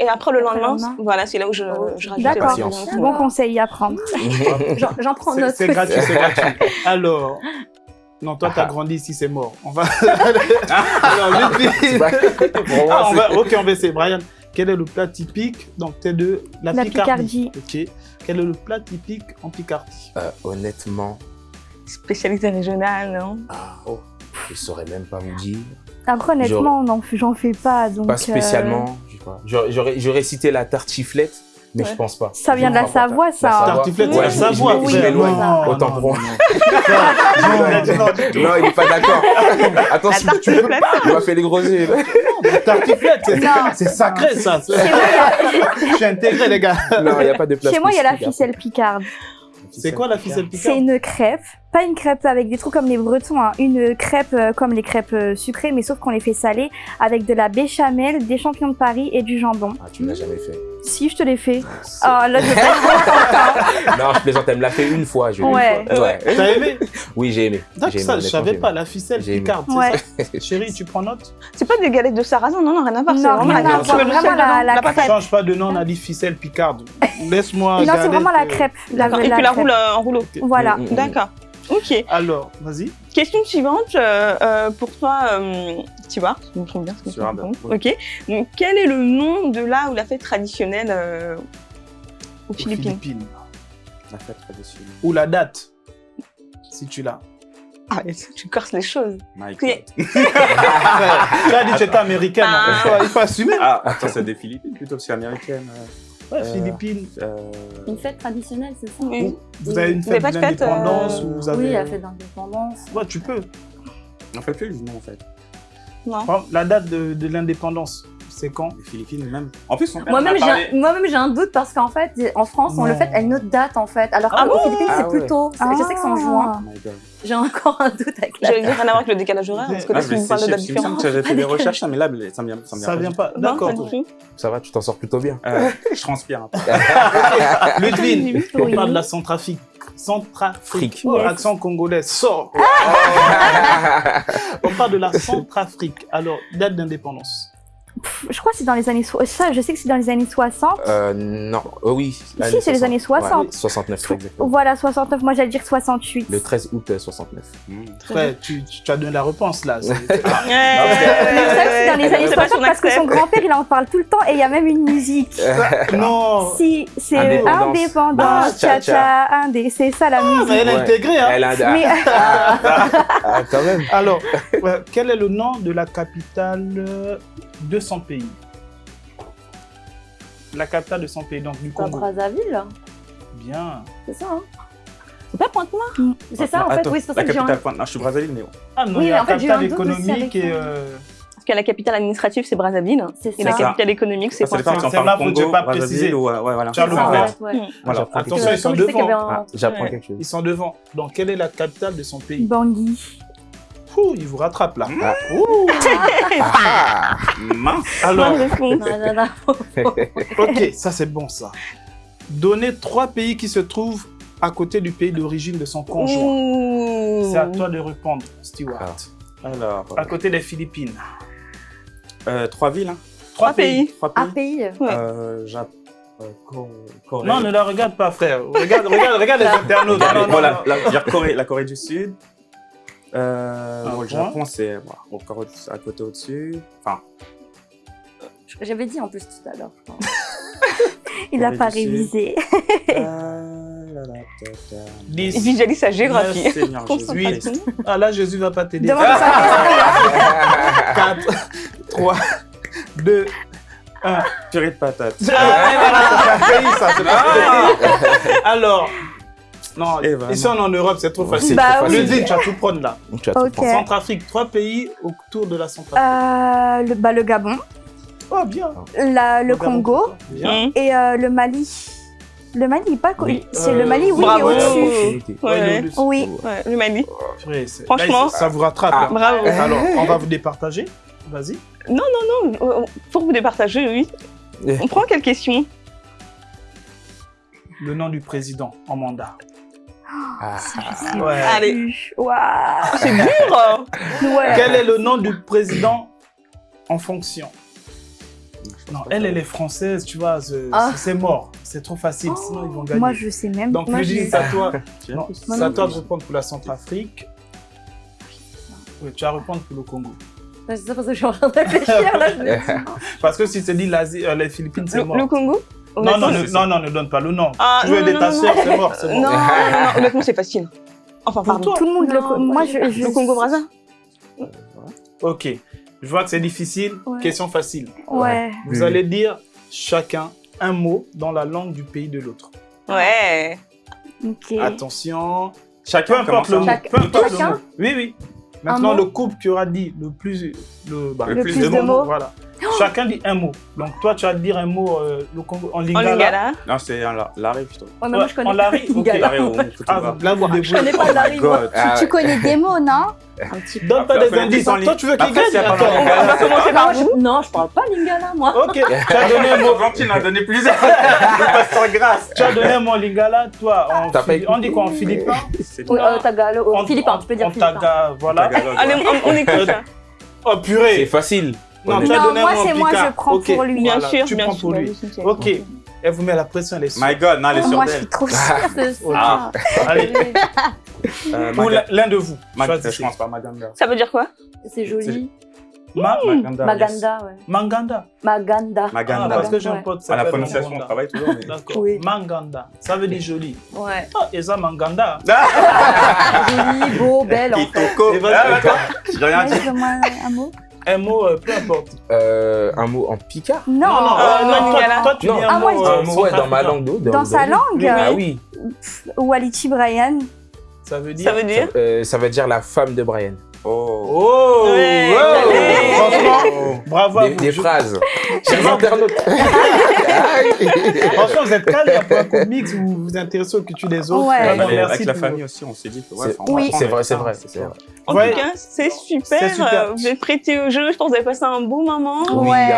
Et après, le Après, lendemain, lendemain. voilà, c'est là où je, Oh, je rajoute d'accord. Bon conseil à prendre. J'en prends C'est note. c'est gratuit, c'est gratuit. Alors. Non, toi, t'as Ah. grandi ici, c'est mort. On va. Alors, Ah, on c'est- va... Ok, on va essayer. Brian, quel est le plat typique? Donc, t'es de la, La Picardie. Ok. Quel est le plat typique en Picardie? Euh, honnêtement, Spécialité régionale, non? Ah, oh, je saurais même pas vous dire. Après, honnêtement, non, j'en fais pas. Donc, Pas euh, spécialement. Pas. J'aurais- cité la tartiflette, mais Ouais. je pense pas. Ça vient de la pas. Savoie, ça. La. Tartiflette, c'est la Savoie. Non, Autant pour non, moi. non. Il a dit non du tout. Non, il est pas d'accord. Si tu peux, tartiflette. il m'a fait les gros yeux. La tartiflette, c'est- c'est sacré, ça. Je suis intégré, les gars. Non, il n'y a pas de place. Chez moi, il y a la ficelle picarde. C'est quoi la ficelle C'est picarde une crêpe, pas une crêpe avec des trucs comme les Bretons, hein. une crêpe euh, comme les crêpes euh, sucrées, mais sauf qu'on les fait salées avec de la béchamel, des champignons de Paris et du jambon. Ah, tu me l'as jamais fait. Si, je te l'ai fait. Oh, là, je vais Non, je plaisante, elle me l'a fait une fois. Je Ouais. ouais. T'as aimé Oui, j'ai aimé. D'accord, ça, je savais pas, la ficelle picarde. c'est Ouais. ça? Chérie, tu prends note? C'est pas des galettes de sarrasin, non, non, rien à voir. c'est Non, vraiment rien la à crêpe. voir, vraiment la- la patate. crêpe. Change pas de nom, on a dit ficelle picarde. Laisse-moi. Non, c'est vraiment la crêpe. La, Et la tu la crêpe. roules euh, en rouleau. Voilà. D'accord. Ok. Alors, vas-y. Question suivante euh, euh, pour toi, euh, Stewart. Je me trompe bien. ce que Stewart, raconte. oui. Ok. Donc, quel est le nom de là où la fête traditionnelle euh, aux Aux Philippines? Philippines. La fête traditionnelle. Ou la date, si tu l'as. Ah, mais ça, tu corses les choses. My. God. tu as dit que tu étais américaine, Ah. il, faut, il faut assumer. Ah, attends, c'est des Philippines plutôt, parce qu'américaine. Ouais, Euh, Philippines. Euh, Une fête traditionnelle, c'est ça Oui. Vous avez une Vous avez fête pas de fête, d'indépendance euh, ou vous avez... Oui, la fête d'indépendance. Ouais, tu peux. on fait plus le nom en fait. Non. Par exemple, La date de, de l'indépendance, c'est quand Les Philippines même. En plus, on Moi-même, j'ai un- moi-même, j'ai un doute parce qu'en fait, en France, on le fait à une autre date en fait. Alors Ah qu'aux bon Philippines, Ah c'est ouais. plus tôt. C'est- Je sais que c'est en juin. Oh my God. J'ai encore un doute avec la J'allais dire rien à voir avec le décalage horaire, parce que Ah, là, vais vous parlez de date me différente. que j'avais fait des Pas recherches, ça, mais là, ça me vient, ça me Ça vient pas. D'accord. pas. Ça va, tu t'en sors plutôt bien. Euh, je transpire un peu. Ludwig, on parle de la Centrafrique. Centrafrique. Frique. Oh, Yes. Accent congolais, sort. on parle de la Centrafrique. Alors, date d'indépendance. Je crois que c'est dans les années... so- Ça, je sais que c'est dans les années 60. Euh, non, euh, oui. Si, c'est les années 60. Ouais, 69, très exactement. Voilà, 69. Moi, j'allais dire 68. Le 13 août euh, 69. Frère, tu, tu as donné la réponse là. C'est- c'est dans les années C'est pas 60 son parce que son grand-père, il en parle tout le temps et il y a même une musique. non. Si, c'est Indépendance. indépendance, Ah, cha-cha. indé, c'est ça la Ah, musique. elle est Ouais. intégrée, hein. A Mais Ah, quand même. Alors, quel est le nom de la capitale euh, de son pays La capitale de son pays, donc du Pas Congo. Brazzaville, Bien. c'est ça. Hein C'est pas Pointe-Noire c'est ça en fait, oui, c'est pour La ça que j'ai capitale un... pointe. Non, je suis Brazzaville, mais. Ah non, Oui, il y a la capitale économique et... euh, Parce que la capitale administrative, c'est Brazzaville. C'est Et la capitale économique, c'est Pointe-Noire. C'est là, Congo, que pas préciser. ou... euh, Ouais, voilà. Charles. Voilà. Attention, ils sont devant. Ah, J'apprends quelque chose. Ils sont devant. Donc, quelle est la capitale de son pays? Bangui. Ouh, ils vous rattrapent là. Ah. Ouh. Ah, Mince. Alors, Bonne réponse. Non, non, non. ok, ça c'est bon ça. Donnez trois pays qui se trouvent à côté du pays d'origine de son conjoint. C'est à toi de répondre, Stewart. Ah. Alors, À côté des Philippines. euh, trois villes. Hein. Trois Trois pays. Trois Un pays. pays. Ouais. Euh, Jap- euh, Cor- Corée. Non, ne la regarde pas, frère. Regarde, regarde, regarde les internautes. Non, non, voilà, non. la, Corée, la Corée du Sud. Euh, bon, le point. Japon, c'est bon, encore au- à côté au-dessus. Enfin, J'avais dit en plus tout à l'heure. Il n'a pas révisé. euh, là, là, ta, ta. Il 10. visualise sa géographie. Ah là, Jésus va pas t'aider. Demande sa 4, 3, 2, 1. Purée de patates. Ah, pays. Alors, non, Et ici on est en Europe, c'est trop facile. Bah trop oui. Le tu vas tout prendre là. Tu tout. Centrafrique, trois pays autour de la Centrafrique. Euh, le, bah, le Gabon, Oh, bien. la- le Congo Bien. Mmh. et euh, le Mali. Le Mali, pas Oui. C'est Euh, le Mali, oui, bravo. il est au-dessus. Ouais, Ouais, Oui. Ouais, le Mali. Franchement. là, ça vous rattrape. Ah. là. Bravo. Alors, on va vous départager. Vas-y. Non, euh, pour vous départager, oui. Eh. On prend quelle question? Le nom du président en mandat. Ah. Ouais. Allez. Waouh. C'est dur Ouais. Quel est le nom du président en fonction? Non, elle, elle est française, tu vois, c'est Ah. c'est mort. C'est trop facile, sinon ils vont gagner. Moi, je sais même. Donc, moi, c'est à toi. Non, à toi de répondre pour la Centrafrique. Oui, tu vas répondre pour le Congo. C'est ça parce que je suis en train de réfléchir. Là, je me dis, Parce que si tu dis l'Asie, euh, les Philippines, c'est mort. le Congo? Non, non, non, non, ne donne pas le nom. Ah, tu veux non, aider non, ta non. c'est mort, c'est Non, mort. non, non, honnêtement, c'est facile. Enfin, Pour pardon. toi. Tout le monde le. Moi, je. je- Le Congo Brazza Ok, je vois que c'est difficile. Ouais. Question facile. Ouais. Vous Oui. allez dire chacun un mot dans la langue du pays de l'autre. Ouais. Ok. Attention. Peu Chacun importe le mot. Chaque- Peu importe le Chacun mot. Oui, oui. Maintenant, le couple qui aura dit le plus, le, bah, Le plus de mots. Voilà. Chacun dit un mot. Donc, toi, tu vas dire un mot euh, le Congo- en En lingala. lingala. Non, c'est un la- l'arrêt plutôt. Ouais, mais moi, je connais en Larry, ok. Lingala. L'arrêt au Ah, là, vous Je connais pas Oh god. Ah, Tu connais des mots, non? Un petit peu. Donne pas des indices. en. Toi, tu veux qu'il gagne pas On va commencer par vous. Non, je parle pas lingala, moi. Ok, tu as donné un mot. Valentine a donné plusieurs. Pas sans grâce. Tu as donné un mot en lingala, toi, en pas on dit quoi en philippin? C'est euh, Tagalo. En- Oh, Philippin, tu peux dire En Philippin. taga, voilà. Allez, on, écoute ça. Oh C'est purée facile. Non, tu Honnêtement. as Non, donné moi, en c'est moi, je prends Ok, pour lui. Bien voilà, sûr, tu bien prends sûr. pour lui. Ok, elle vous met la pression, elle est sûre. My god, non, elle est sûre Moi, je suis trop sûre. C'est ça. Ah. Allez, Euh, ou l'un de vous. Choisissez. Je pense pas Maganda. Ça veut dire quoi? C'est joli. Ma- Maganda. yes. Maganda, ouais. Manganda. Maganda. Ah, Maganda. parce que j'ai un pote À la s'appelle prononciation, on Manganda. travaille toujours. mais- D'accord. Oui. Manganda. Ça veut dire joli. Ouais. Ah, et ça, Manganda. Joli, beau, belle, en fait. Kitoko. Et vas-y, Ah, et toi J'ai rien dit. Un mot. Un mot, euh, peu importe. Euh, un mot en picard Non. non, euh, euh, non, non, toi, Lingala. toi, tu Non. dis un Ah, mot. moi, je Un mot ouais, dans ma langue d'eau. Dans sa langue Oui, Ah oui. Waliti Brian. Ça veut dire. Ça veut dire Euh, ça veut dire la femme de Brian. Oh. Oh, Ouais, allez. Franchement, bravo à Des, vous. des Je- phrases. Chers internautes. Franchement, vous êtes calme pour un comics, vous vous vous intéressez aux cultures des autres. Ouais. Avec merci avec la famille aussi, on s'est dit que ouais, Oui. C'est vrai, c'est vrai. En Ouais. tout cas, c'est super. C'est super. euh, Vous êtes prêtés au jeu. Je pense que vous avez passé un bon moment. Oui, ouais,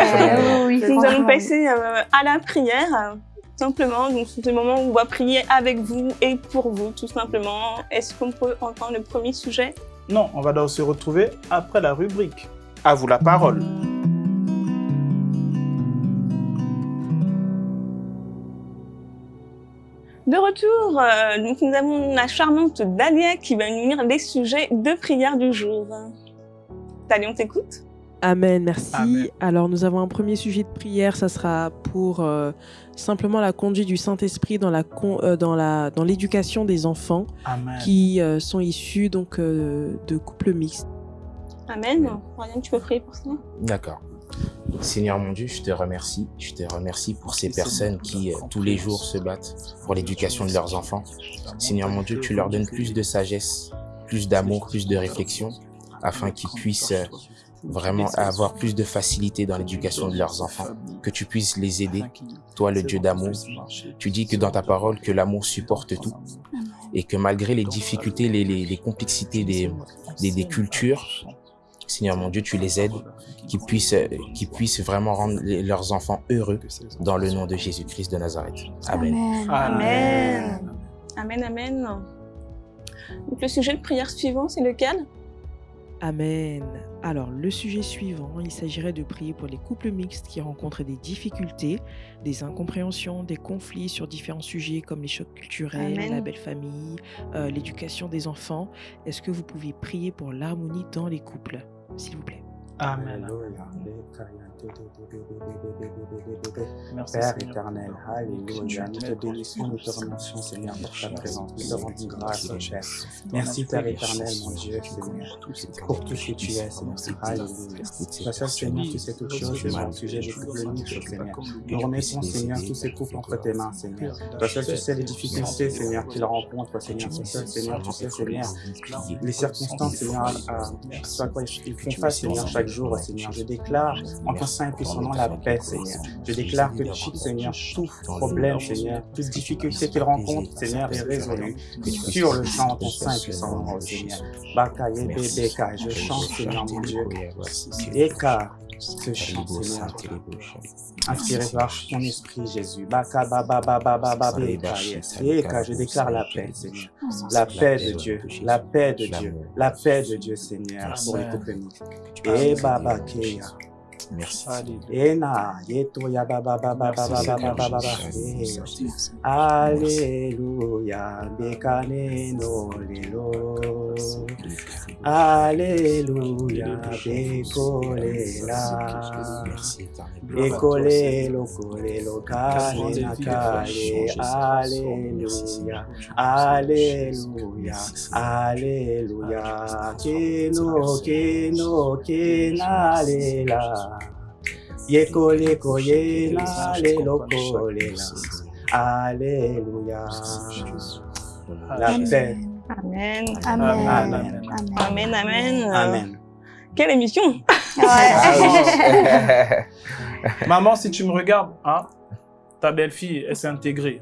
oui, Nous allons passer euh, à la prière, euh, simplement. Donc, c'est le moment où on va prier avec vous et pour vous, tout simplement. Est-ce qu'on peut entendre le premier sujet? Non, on va donc se retrouver après la rubrique. À vous la parole. De retour, euh, donc nous avons la charmante Dalia qui va nous lire les sujets de prière du jour. Dalia, on t'écoute? Amen, merci. Amen. Alors nous avons un premier sujet de prière, ça sera pour euh, simplement la conduite du Saint-Esprit dans la con- euh, dans la dans l'éducation des enfants Amen. qui euh, sont issus donc euh, de couples mixtes. Amen. Ryan, tu peux prier pour ça? D'accord. Seigneur mon Dieu, je te remercie. Je te remercie pour ces personnes qui, euh, tous les jours, se battent pour l'éducation de leurs enfants. Seigneur mon Dieu, tu leur donnes plus de sagesse, plus d'amour, plus de réflexion, afin qu'ils puissent euh, vraiment avoir plus de facilité dans l'éducation de leurs enfants. Que tu puisses les aider, toi le Dieu d'amour. Tu dis que dans ta parole, que l'amour supporte tout. Et que malgré les difficultés, les, les, les complexités des, des, des cultures, Seigneur mon Dieu, tu les aides, qu'ils puissent, euh, qu'ils puissent vraiment rendre leurs enfants heureux dans le nom de Jésus-Christ de Nazareth. Amen. Amen. Amen. Amen, amen. Donc, le sujet de prière suivant, c'est lequel? Amen. Alors, le sujet suivant, il s'agirait de prier pour les couples mixtes qui rencontrent des difficultés, des incompréhensions, des conflits sur différents sujets comme les chocs culturels, Amen. la belle famille, euh, l'éducation des enfants. Est-ce que vous pouvez prier pour l'harmonie dans les couples, s'il vous plaît Amen. Alléluia. Merci Père Seigneur. éternel, Alléluia. Nous te bénissons, nous te remercions, Seigneur, pour ta présence. Nous te rendons grâce, oh Père. Merci, Père éternel, mon Dieu, Seigneur, pour tout ce que tu es, Seigneur. Alléluia. Seigneur, tu sais toutes choses, Seigneur, au sujet Seigneur. Nous remettons, Seigneur, tous ces couples entre tes mains, Seigneur. Toi seul, tu sais les difficultés, Seigneur, qu'ils rencontrent, Seigneur. Toi seul, Seigneur, tu sais, Seigneur, les circonstances, Seigneur, à, quoi ils font face, Seigneur, chaque jour, Seigneur. Je déclare en ton saint nom la paix, Seigneur. Je déclare que tout, Seigneur, tout problème, Seigneur, toute difficulté qu'ils rencontrent, Seigneur, est résolue. Sur le champ, ton saint nom, Seigneur. Bakaye, bébéka, je chante, Seigneur, mon Dieu. Eka, ce chant, Seigneur, inspiré par ton esprit, Jésus. Baka, ba, ba, ba, ba, ba, ba, beka, yes. Eka, je déclare la paix, Seigneur. La paix de Dieu, la paix de Dieu, la paix de Dieu, Seigneur, pour les couples. Et Baba Keya. Merci. Ena, yeto ya ba ba ba ba ba ba ba ba ba ba ba. Alléluia, bekane no lelo. Alléluia, bekolela. Ekole lo kole lo kane na kale. Alléluia, Alléluia, Alléluia. Keno, keno, kenalela. Yekole koyela kolela. Alléluia. La paix. Amen. Amen. Amen. Amen. Amen. Quelle émission. Maman, si tu me regardes, hein, ta belle-fille, elle s'est intégrée.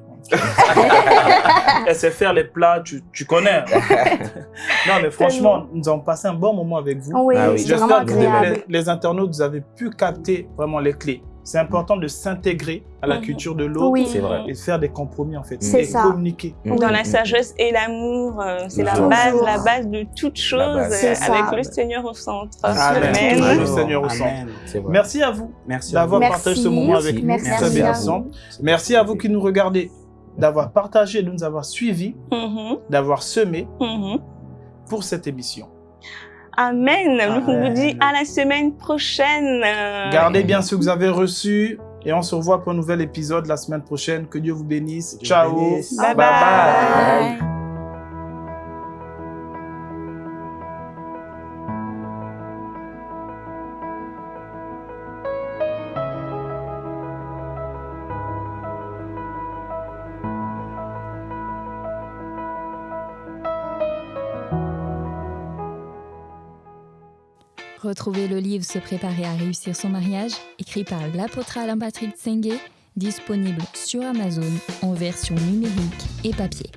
Elle sait faire les plats, tu, tu connais. non, mais franchement, nous avons passé un bon moment avec vous. Oui, Ah oui. c'était vraiment J'espère que les, les internautes, vous avez pu capter vraiment les clés. C'est important de s'intégrer à la Mhm. culture de l'autre Oui. Et de faire des compromis en fait. C'est et ça. communiquer. Dans la Mm. sagesse et l'amour, euh, c'est la base, la base de toute chose, ça. avec le Seigneur au centre. Amen. Amen. Le Seigneur au Amen. C'est vrai. Merci à vous d'avoir partagé ce moment avec nous. Merci. Merci à vous qui nous regardez d'avoir partagé, de nous avoir suivis, Mhm, d'avoir semé mhm. pour cette émission. Amen. Donc, on vous Amen. dit à la semaine prochaine. Gardez bien ce que vous avez reçu et on se revoit pour un nouvel épisode la semaine prochaine. Que Dieu vous bénisse. Dieu Ciao. vous bénisse. Bye bye. bye. Bye. Retrouvez le livre Se préparer à réussir son mariage, écrit par l'apôtre Alain Patrick Tsengue, disponible sur Amazon en version numérique et papier.